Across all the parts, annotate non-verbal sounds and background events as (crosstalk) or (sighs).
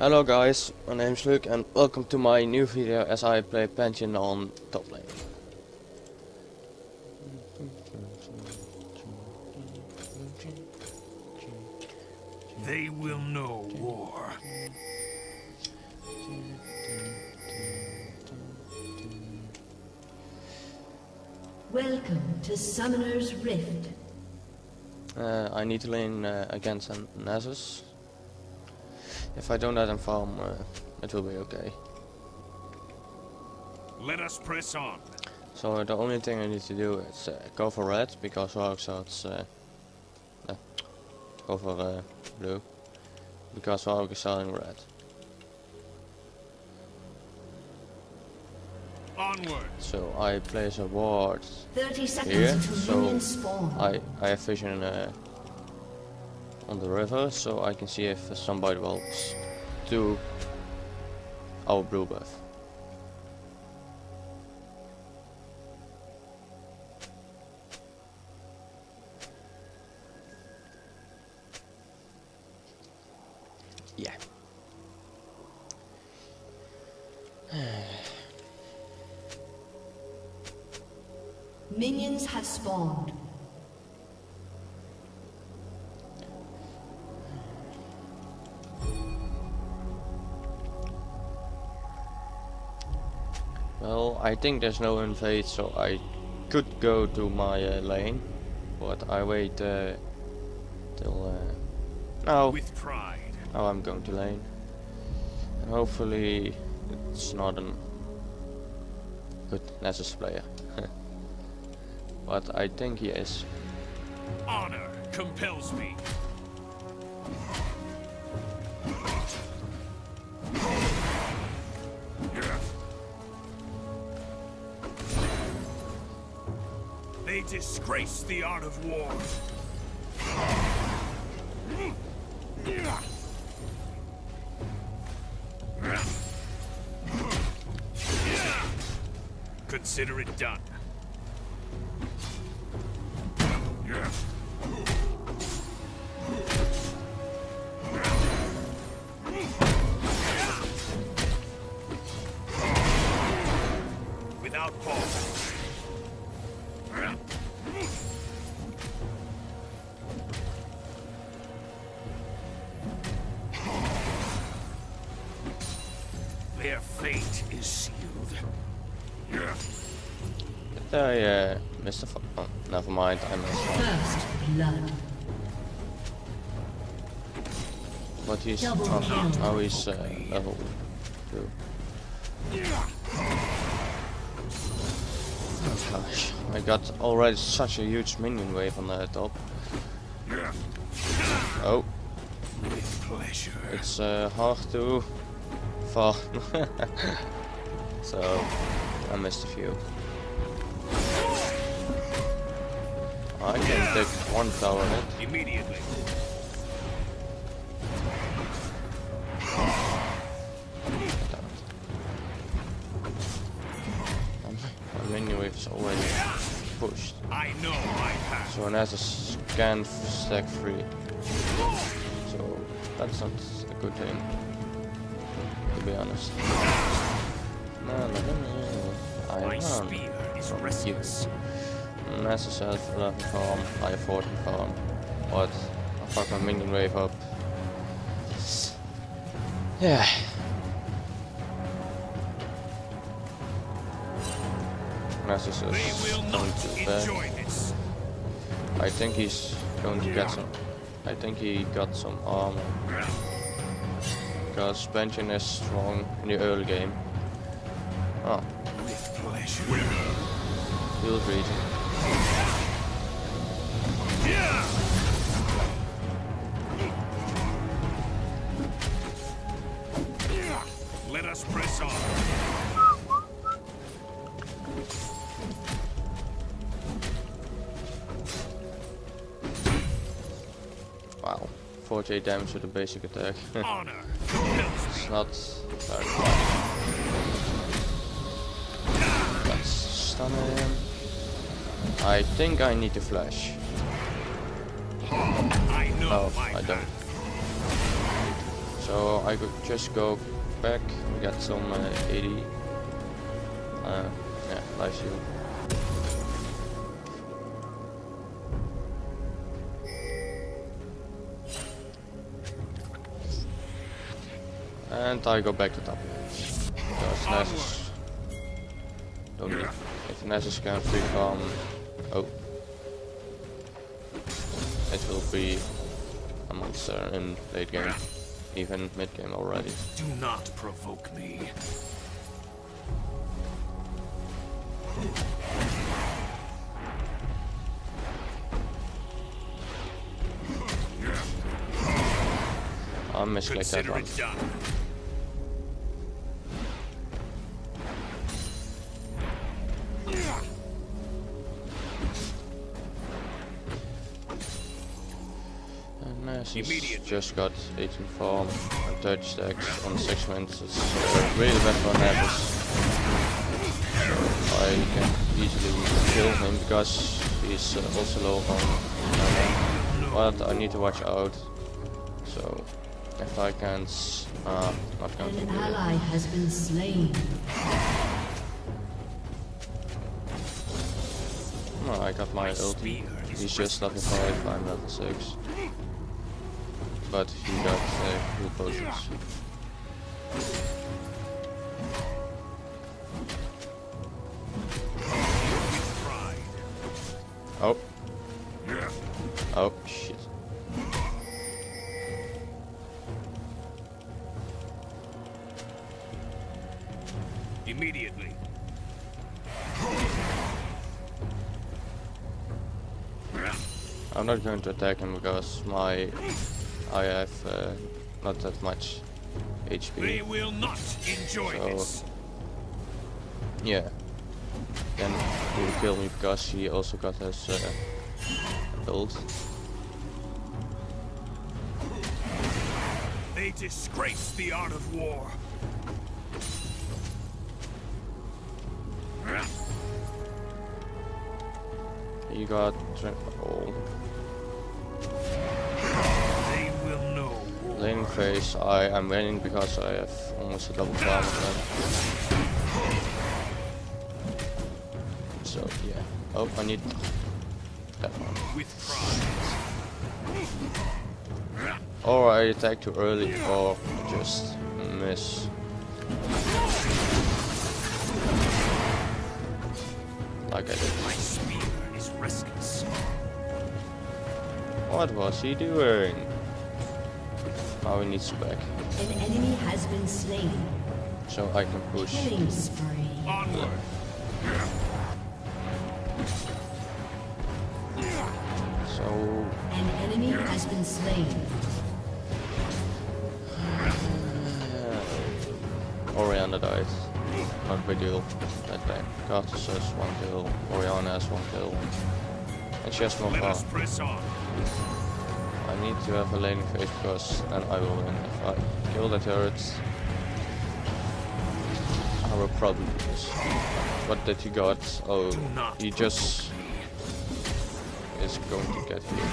Hello guys, my name is Luke and welcome to my new video as I play Pantheon on top lane. They will know war. Welcome to Summoner's Rift. Uh, I need to lane uh, against an Nasus. If I don't let him farm, uh, it will be okay. Let us press on. So the only thing I need to do is uh, go for red because Warwick's uh, uh, go for uh, blue because Warwick is selling red. Onward. So I place a ward 30 seconds here, until so minions spawn. I I have vision uh, on the river, so I can see if somebody will do our blue buff. I think there's no invade, so I could go to my uh, lane, but I wait uh, till uh, now. With pride. Now I'm going to lane, and hopefully it's not a good Nasus player, (laughs) but I think he is. Honor compels me. Disgrace the art of war. Consider it done. Without pause. Their fate is sealed. Did I uh, missed a f oh, never mind, I missed one. First blood. But he's Double oh, he's uh, level two. Gosh, I got already such a huge minion wave on the top. Oh, With pleasure. it's uh, hard to fall. (laughs) so I missed a few. I can take one tower hit. Immediately. So it has a scan stack free. So that's not a good thing. To be honest. No, no, no, no. I spear is restless. Has 11 farm, I have 14 farm. But I fuck my minion wave up. Yeah. Nasus They will not enjoy this. I think he's going to get some. I think he got some armor. Because Benjamin is strong in the early game. Ah. Oh, pleasure. field region. Let us press on. 48 damage with a basic attack. (laughs) It's not very fun. Let's stun him. I think I need to flash. No, I don't. So I could just go back and get some uh, 80. Uh, yeah, life shield. And I go back to top. Because Nasus don't need if Nasus can free oh it will be a monster in late game. Even mid game already. Do not provoke me. I misclicked that one. Immediately. just got 18 farm and 30 stacks on 6 wins. It's uh, really bad for Navis. I can easily kill him because he's uh, also low on mana. But I need to watch out. So if I can s- uh, not going to An ally has been slain. No, I got my My ult. spear is He's just level 5, I'm level 6. But he got uh, cool potions. Oh. Oh, shit. Immediately. I'm not going to attack him because my I have uh, not that much They HP. will not enjoy So- this. Yeah. Then he will kill me because he also got his uh, build. They disgrace the art of war. He got oh, war. phase. I am winning because I have almost a double farm. So yeah. Oh, I need that one. Or I attack too early, or just miss. Like I did. My spear is restless. What was he doing? Oh, he needs back, An enemy has been slain. so I can push. Killing spree. Onward. So An enemy has been slain. (sighs) Orianna died. Not big deal. That day. Karthus has one kill. Orianna has one kill. And she has more Let farm. Us press on. I need to have a laning phase because then I will win. If I kill the turrets, I will probably lose. What did you got? Oh, he just is going to get here.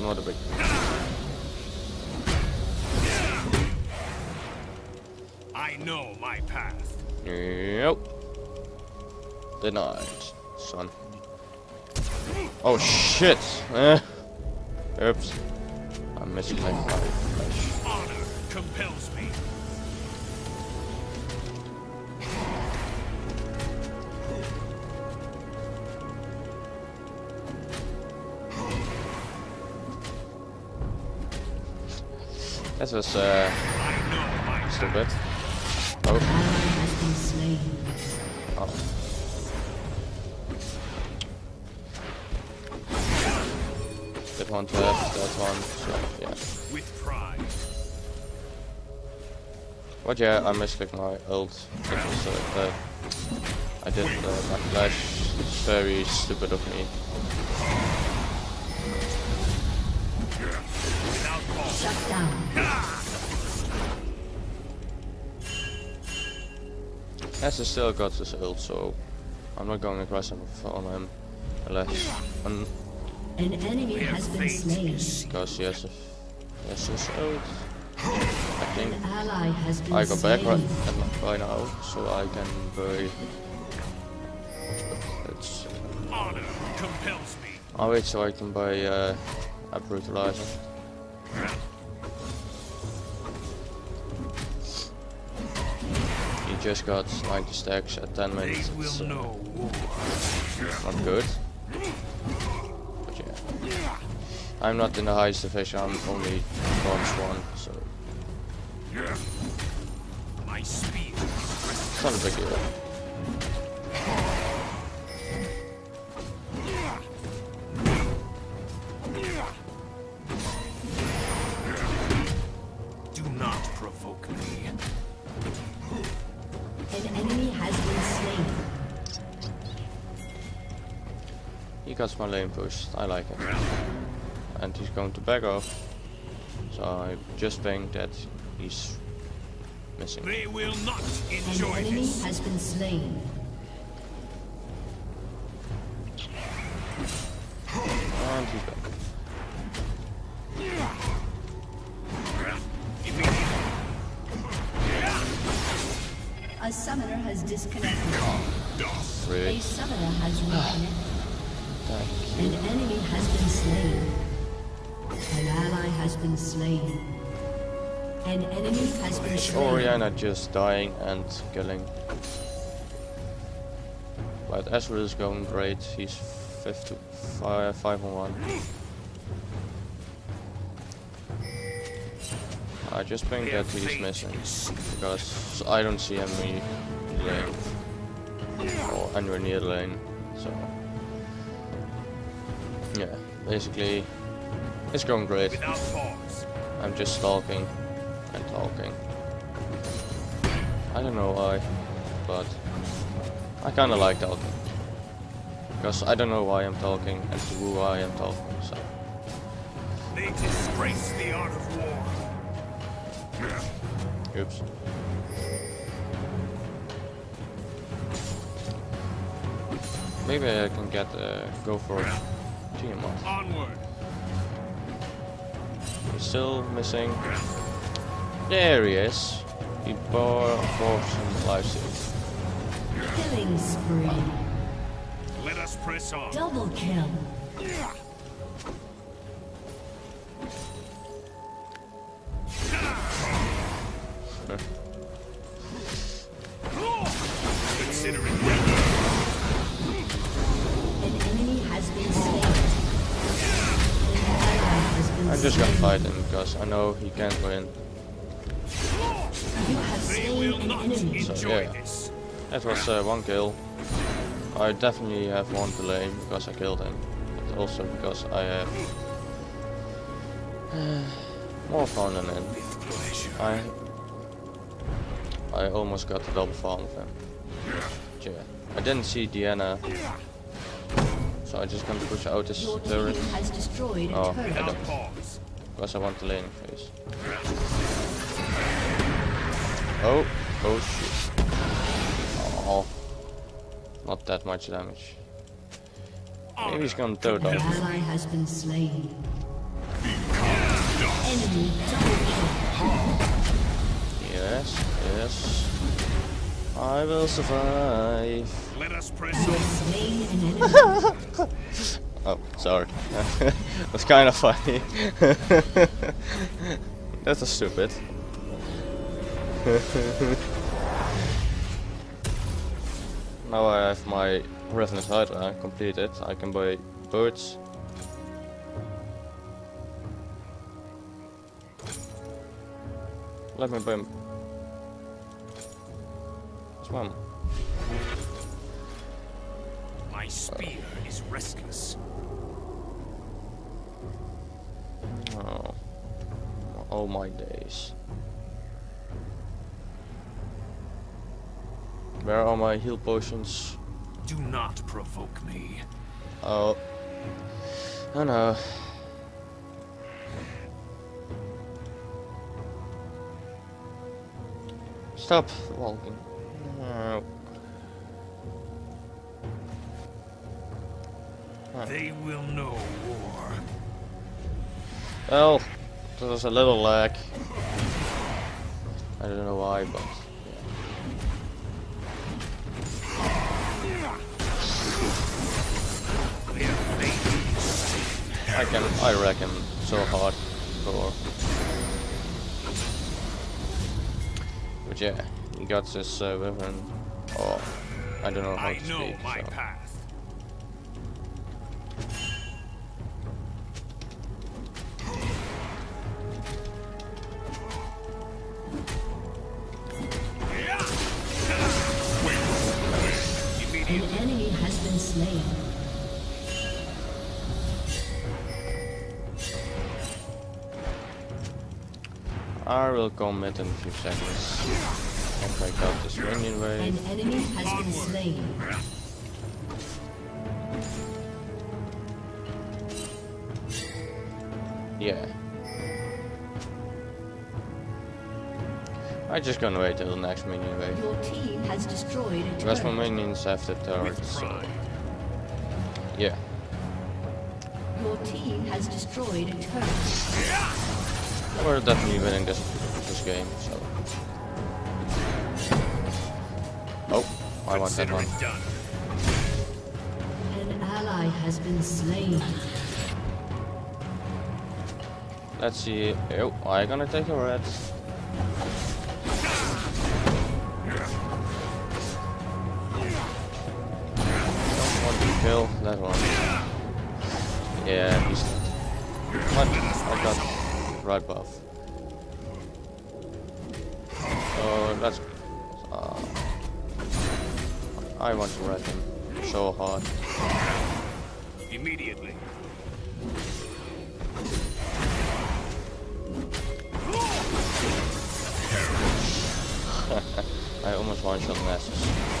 Not a big I know my path. Yep. Denied, son. Oh shit! Eh. Oops. I'm missing my flash. Honor compels me. That was uh, I know my stupid. Oh, has been slain. oh. One to have, that one, so yeah. With pride. But yeah, I misclicked my ult. It was, uh, uh, I did uh, my flash. It's very stupid of me. Without. Shut down. Has he still got his ult, so I'm not going aggressive on him unless un An enemy Their has been slain. is because he Yes, yes. I think An ally has been I go back right, right now, so I can bury. It's. Honor compels me. I'll wait so I can buy uh, a brutalizer. He just got 90 stacks at 10 minutes. will It's uh, not good. But yeah. I'm not in the highest division, I'm only bronze 1, so My spear. it's not a big deal. Do not provoke me. An enemy has been slain. He got my lane pushed, I like it. And he's going to back off. So I just think that he's missing. They will not An enjoy enemy this. has been slain. And he's back. A summoner has disconnected. A Really? summoner has ah. reconnected. An enemy has been slain. An ally has been slain. An enemy has been slain. Orianna just dying and killing. But Ezreal is going great. He's 5 to 5, 5 on 1. I just think that he's fate missing because I don't see him in lane or anywhere near the lane. So yeah, basically it's going great. I'm just stalking and talking. I don't know why, but I kinda like talking. Because I don't know why I'm talking and to who I am talking, so. They disgrace the art of war. Oops. Maybe I can get uh, go for Tiamat. Onward. He's still missing. There he is. He bought, bought some life seeds. Killing spree. Let us press on. Double kill. Him because I know he can't win. You they will not. So, enjoy yeah. this. That was uh, one kill. I definitely have one delay because I killed him, but also because I have (sighs) more fun than him. I I almost got the double farm of him. Yeah. I didn't see Diana, so I just gonna push out this turret team has destroyed a Oh, I turret. don't. Because I want the laning phase. Oh, oh shit. Oh, not that much damage. Maybe he's gonna throw off. ally has been slain. Enemy. Yes, yes. I will survive. Let us press Oh, sorry. (laughs) That's kind of funny. (laughs) That's stupid. (laughs) now I have my Ravenous Hydra uh, completed. I can buy birds. Let me buy. Swam. My spear is restless. Oh. All my days. Where are my heal potions? Do not provoke me. Oh. Oh no. Stop walking. No. They will know war. Well, There was a little lag. I don't know why, but yeah. I can, I reckon, so hard for. But yeah, he got this uh, weapon. Oh, I don't know how I to know speak. so. path. I will commit in a few seconds. And break out this minion wave. An enemy has been slain. Yeah. I just gonna wait till the next minion wave. Your team has destroyed a Because my turret. minions have the turrets, so yeah. Your team has destroyed a turret. We're definitely winning this this game, so. Oh, I want that one. An ally has been slain. Let's see. Oh, I gonna take a red. Don't want to kill that one. Yeah, he's right buff. Oh, that's. Uh, I want to red him so hard. Immediately. (laughs) I almost one shot Nasus.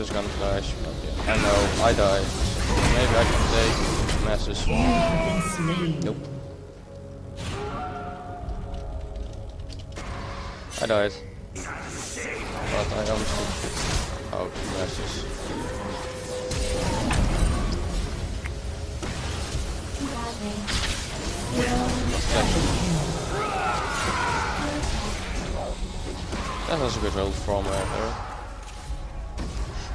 Just gonna flash. I know, I died. Maybe I can take slain. Nope. I died. But I almost took out Nasus. That was a good roll from uh, her.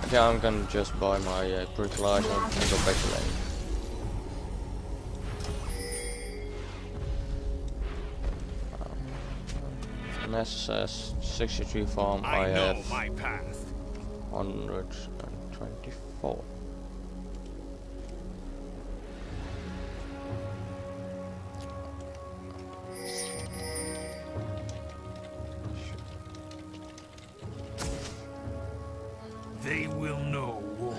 Okay, I'm gonna just buy my uh, brutalizer and go back to lane. Um, Ness says 63 farm, I, I have my path. 124. They will know war.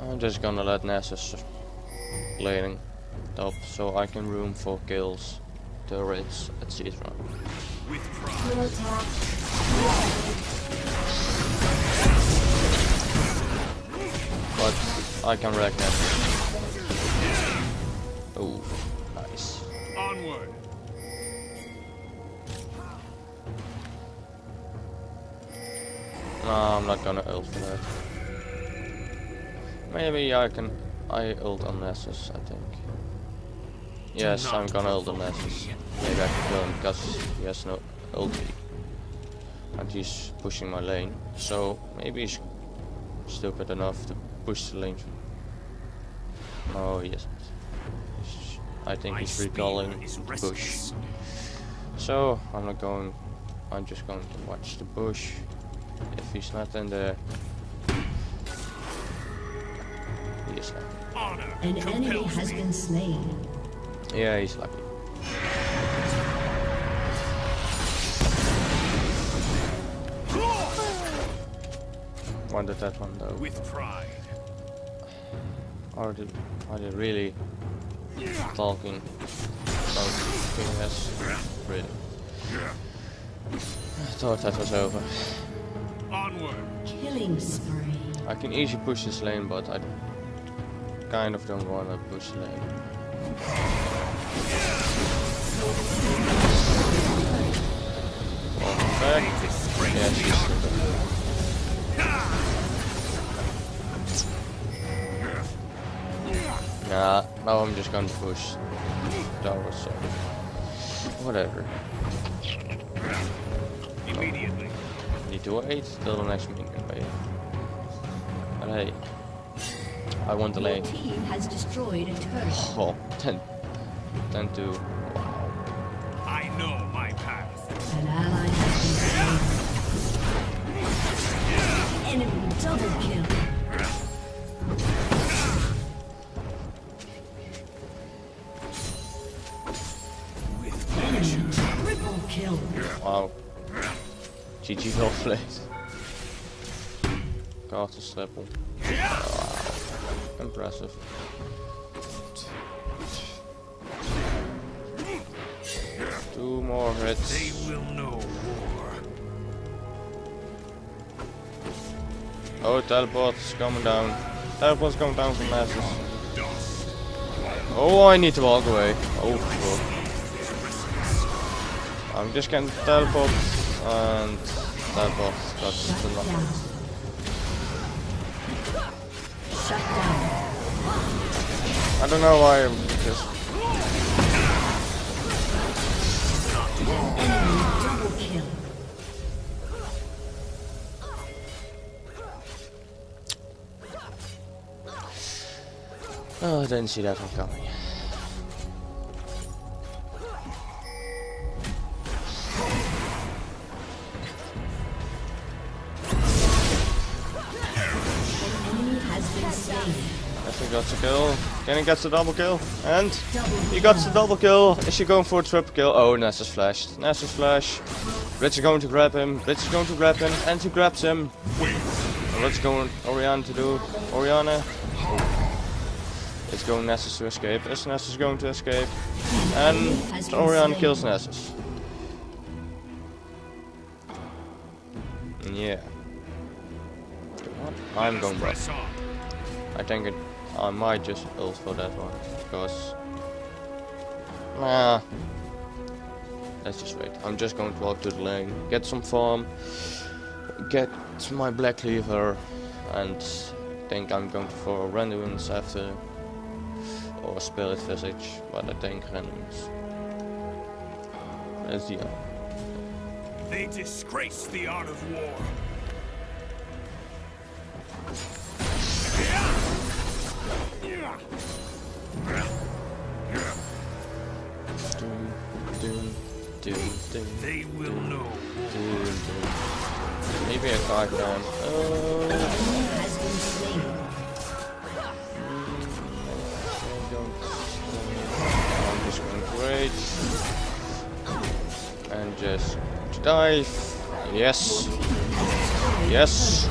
I'm just gonna let Nasus laning top so I can room for kills, turrets, etc. But I can wreck Nasus. No, I'm not gonna ult for that. Maybe I can. I ult on Nasus, I think. Yes, I'm gonna ult on Nasus. Maybe I can kill him because he has no ulti. And he's pushing my lane. So maybe he's stupid enough to push the lane. Oh, yes. I think he's recalling bush. So I'm not going. I'm just going to watch the bush. If he's not in there, he is lucky. Honor An enemy has been slain. Yeah, he's lucky. Wanted that one though. With pride. Are they, are they really talking about PS? Really? I thought that was over. Onward. Killing spree. I can easily push this lane, but I kind of don't want to push the lane. Welcome back. Yeah, she's honor. Nah, now I'm just gonna push tower, so whatever. Immediately. Need to wait till the next minion wave. But hey, I want the Your lane. team has destroyed a turret. Oh, 10, 10 to. Wow. I know my path. An ally has been slain. Enemy double kill. With Enemy triple kill. Wow. GG. Castle triple. Wow. Impressive. Two more hits. They will know war. Oh, teleport's coming down. Teleport's coming down from masses. Oh, I need to walk away. Oh, fuck. I'm just getting teleport and teleport got Shut to. Shut down. I don't know why I'm just. Oh, I didn't see that one coming. Gets kill. He get the double kill? And he got the double kill. Is she going for a triple kill? Oh, Nessa's flashed. Nessa's flash. Blitz is going to grab him. Blitz is going to grab him. And he grabs him. And What's going Orianna to do? Orianna? It's going Nasus to escape. Is Nasus going to escape? And Orianna kills Nasus. Yeah. I'm going. Press. I think it, I might just ult for that one because nah. Let's just wait. I'm just going to walk to the lane, get some farm, get my Black Cleaver, and think I'm going for Randuin's after or spirit visage, but I think Randuin's. That's the They disgrace the art of war. Doom. They will know. Doom. Maybe a card down. Oh. Enemy has been slain. I don't. I'm just going to wait. And just dive. Yes. Yes.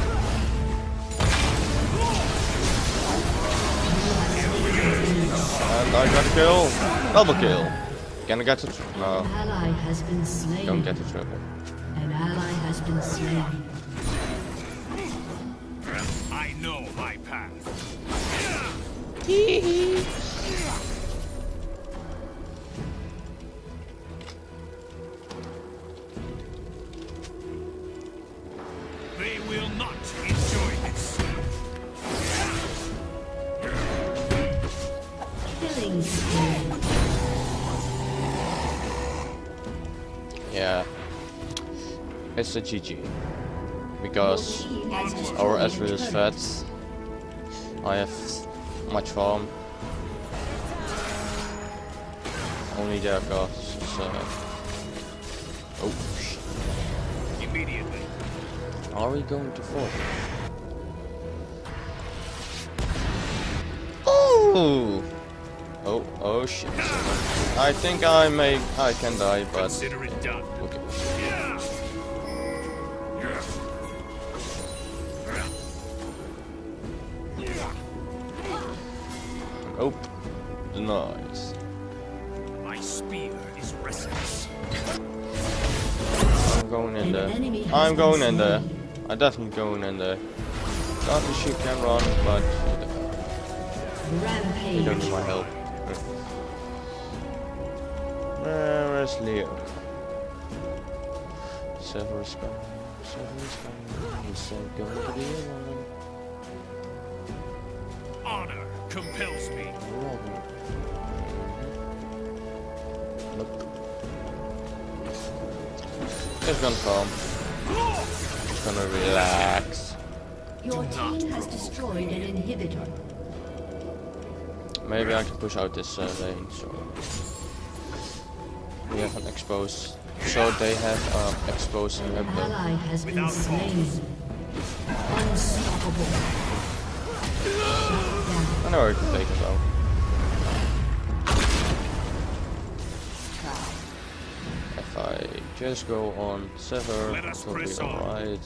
And I got a kill. Double kill. Can I get it? No. Uh, An ally has been slain. Don't get the triple. An ally has been slain. I know my path. (laughs) It's a GG. Because Your team has destroyed our Ezreal is fat. I have much farm. Only their costs uh... Oh shit. Immediately. Are we going to fall? Oh! Oh, oh shit. I think I may, I can die, but... Consider it done. Okay. Denied. My spear is restless. I'm going in there. I'm going in there. slain. I definitely going in there. Not she can run, but you Rampage. don't need my help. Where is Leo? Severus coming. Severus coming. He said go to the one. Honor compels me. Robin. Nope. Just gonna calm. Just gonna relax. Your team has destroyed an inhibitor. Maybe I can push out this uh, lane, so we have an exposed. So they have um, exposed An inhibitor. ally has been slain. Unstoppable. I know I can take it Just go on. Sever. Let us press on. Right.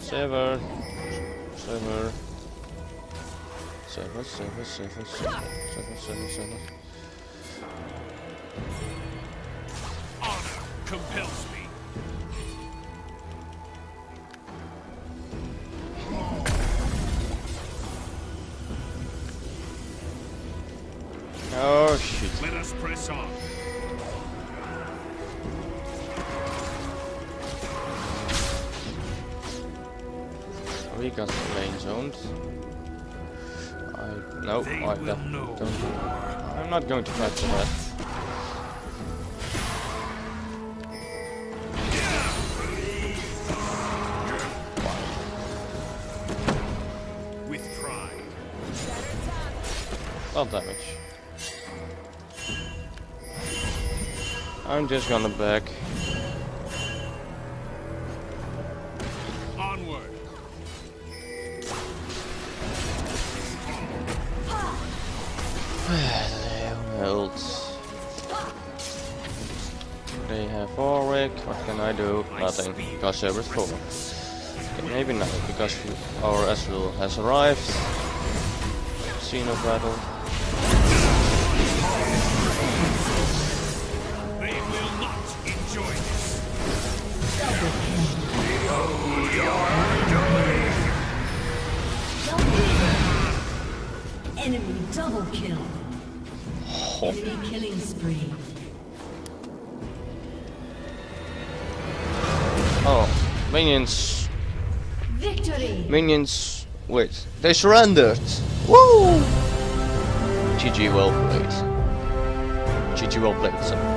Sever. Sever. Sever, sever, sever, sever, sever, sever, sever. Honor compels me. We got the lane zoned. I no, They I don't. know. I'm not going to fight for that. With pride. Well damage. I'm just gonna back. Else. They have Warwick. What can I do? Nothing. Because they were full. Okay, maybe not, because our Ezreal has arrived. Scene of battle. They will not enjoy this. Enemy double kill. Oh, killing spree. oh. minions. Victory! Minions. Wait, they surrendered. Woo! GG well played. GG well played, son.